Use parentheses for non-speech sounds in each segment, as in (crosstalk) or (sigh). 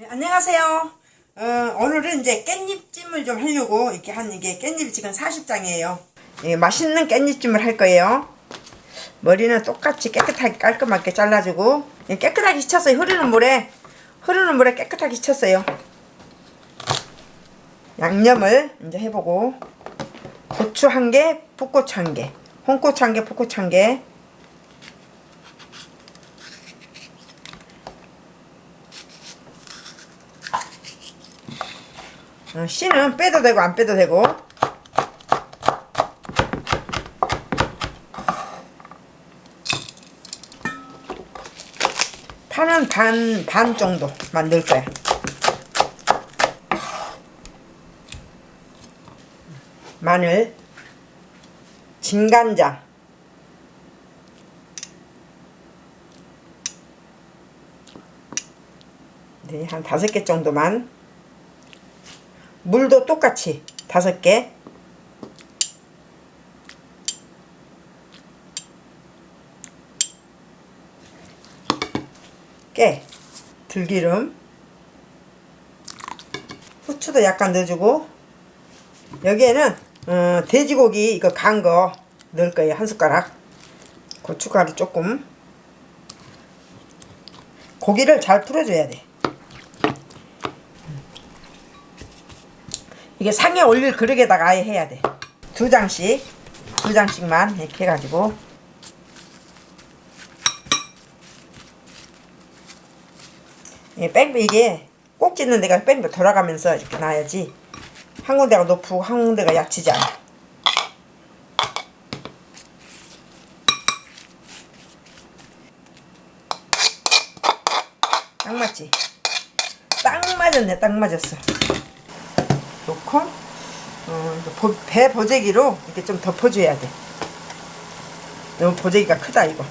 네, 안녕하세요. 어, 오늘은 이제 깻잎찜을 좀 하려고 이렇게 한 이게 깻잎이 지금 40장이에요. 예, 맛있는 깻잎찜을 할 거예요. 머리는 똑같이 깨끗하게 깔끔하게 잘라주고 예, 깨끗하게 씻었어요. 흐르는 물에 흐르는 물에 깨끗하게 씻었어요. 양념을 이제 해보고 고추 한 개, 풋고추 한 개, 홍고추 한 개, 풋고추 한 개. 어, 씨는 빼도 되고 안 빼도 되고. 파는 반, 반 정도 만들 거야. 마늘 진간장 네, 한 다섯 개 정도만 물도 똑같이 다섯 개. 깨, 들기름. 후추도 약간 넣어주고. 여기에는 어, 돼지고기 이거 간 거 넣을 거예요 한 숟가락. 고춧가루 조금. 고기를 잘 풀어줘야 돼 이게 상에 올릴 그릇에다가 아예 해야 돼. 두 장씩, 두 장씩만 이렇게 해가지고. 이게 뺑 이게 꼭 찢는 데가 뺑 돌아가면서 이렇게 놔야지. 한 군데가 높고 한 군데가 약치지 않아. 딱 맞지? 딱 맞았네, 딱 맞았어. 놓고 어, 보, 배 보재기로 이렇게 좀 덮어줘야 돼. 너무 보재기가 크다 이거.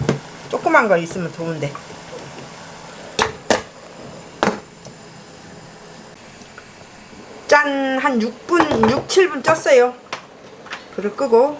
조그만 거 있으면 좋은데. 짠! 한 6분, 6, 7분 쪘어요. 불을 끄고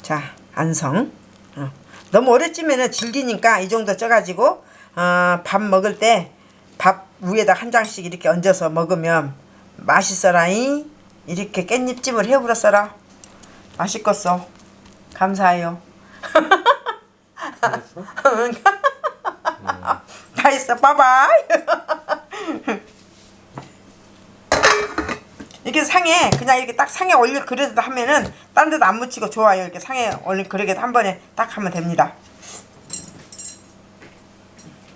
자, 안성. 어. 너무 오래 찌면은 질기니까 이 정도 쪄가지고 어, 밥 먹을 때 밥 위에다 한 장씩 이렇게 얹어서 먹으면 맛있어라잉. 이렇게 깻잎찜을 해버렸어라. 맛있겠어. 감사해요. 다 했어. (laughs) (laughs) 빠바이. (laughs) 이렇게 상에 그냥 이렇게 딱 상에 올릴 그릇에다 하면은 딴 데도 안 묻히고 좋아요. 이렇게 상에 올린 그릇에 한 번에 딱 하면 됩니다.